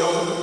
영혼